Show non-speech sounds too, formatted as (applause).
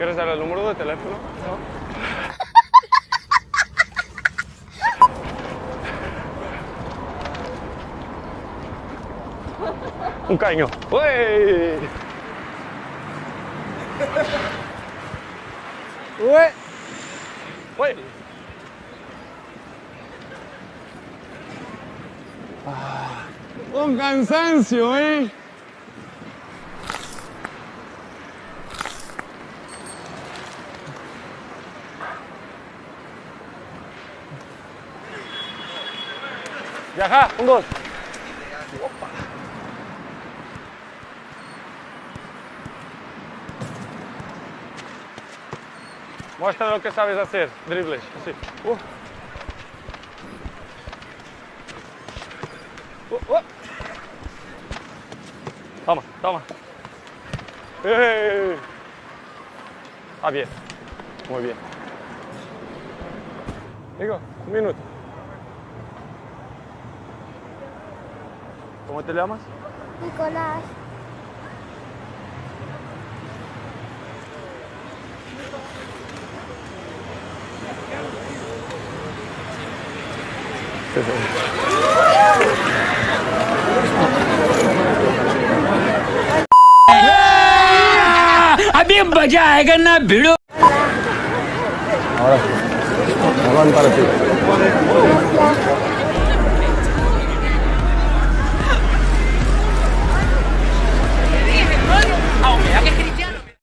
¿Quieres dar el número de teléfono? No. (laughs) Un caño. ¡Uy! ¡Uy! ¡Uy! Ah, un cansancio, ¿eh? Viajar? Um, gol. Opa! Mostra o que sabes fazer, dribles. Assim. Uh. Uh, uh. Toma, toma. Ei. bem. ah, bien. Muy bien. Digo, minuto. ¿Cómo te llamas? Nicolás. Abim ¡ ¡Qué